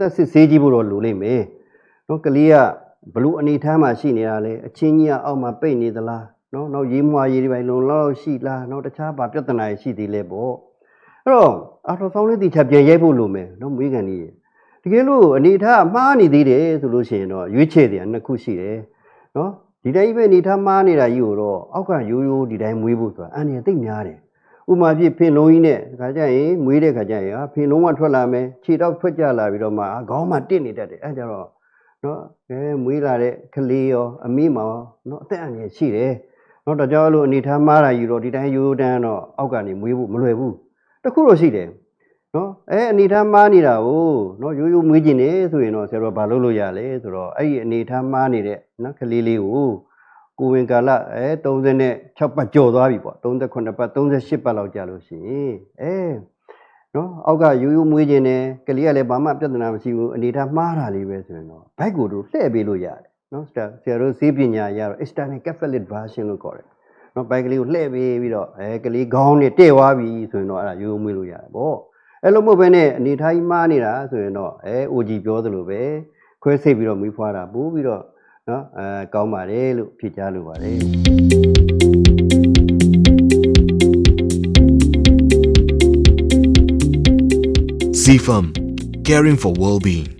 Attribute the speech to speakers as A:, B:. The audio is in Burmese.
A: သက်စစ်ဆေးကြည့်ဖို့တော့လိုလိမ့်မယ်နော်ကလေးကဘလို့အနေထားမှာရှိနေတာလဲအချင်းကြီးကအောက်မှာပိတ်နေသလားနော်နောက်ရေးမွာရေးတွေပိုင်းလုံလောက်ရှိလားနော်တခြားဘာပြဿနာတွေရှိသေးလဲပေါ့အဲ့တော့အာထောဆောင်းလေးတီချပြန်ရိုက်ဖို့လိုမယ်နော်မွေးကန်ကြီးတကယ်လို့အနေထားမှားနေသေးတယ်ဆိုလို့ရှိရင်တော့ရွေးချယ်တယ်နှစ်ခုရှိတယ်နော်ဒီတိုင်းပဲအနေထားမှားနေတာကြီးကိုတော့အောက်ကရိုးရိုးဒီတိုင်းမွေးဖို့ဆိုတာအန်ရသိပ်များတယ် ဥမာဖြစ်ဖင်လုံးကြီးနဲ့ခါကြရင်မွေးတဲ့ခါကြရင်ဟာဖင်လုံးကထွက်လာမယ်ခြေတော့ထွက်ကြလာပြီးတော့မှအာခေါင်းမှာတစ်နေတတ်တယ်အဲကြတော့နော်အဲမွေးလာတဲ့ကလေးရောအမိမောင်နော်အသက်အန္တရာယ်ရှိတယ်နော်တော့ကြောင့်လို့အနေထားမှားတာယူတော့ဒီတိုင်းရိုးရိုးတန်းတော့အောက်ကနေမွေးဖို့မလွယ်ဘူးတခုတော့ရှိတယ်နော်အဲအနေထားမှားနေတာကိုနော်ရိုးရိုးမွေးကျင်နေဆိုရင်တော့ဆရာတော်ဘာလုပ်လို့ရလဲဆိုတော့အဲ့ဒီအနေထားမှားနေတဲ့နော်ကလေးလေးကို ကိုဝင်ကာလအဲ36ပတ်ကျော်သွားပြီပေါ့38ပတ်38ပတ်လောက်ကြာလို့ရှိရင်အဲနော်အောက်ကရိုးရိုးမွေးခြင်းနဲ့ကလေးကလည်းဘာမှပြဿနာမရှိဘူးအနေထားမှားတာလေးပဲဆိုရင်တော့ဘိုက်ကိုတို့လှည့်ပေးလို့ရတယ်နော်ဆရာဆရာတို့စေးပညာရတော့ external catholic version လို့ခေါ်တယ်နော်ဘိုက်ကလေးကိုလှည့်ပေးပြီးတော့အဲကလေးခေါင်းနဲ့တဲ့သွားပြီဆိုရင်တော့အဲ့ဒါရိုးရိုးမွေးလို့ရတယ်ပေါ့အဲ့လိုမဟုတ်ဘဲနဲ့အနေထားကြီးမှားနေတာဆိုရင်တော့အဲ OG ပြောသလိုပဲခွဲစိတ်ပြီးတော့မွေးဖွားတာပို့ပြီးတော့ နော်အဲကောင်းပါတယ်လို့ဖြေကြားလိုပါတယ်
B: CFAM, caring for well-being.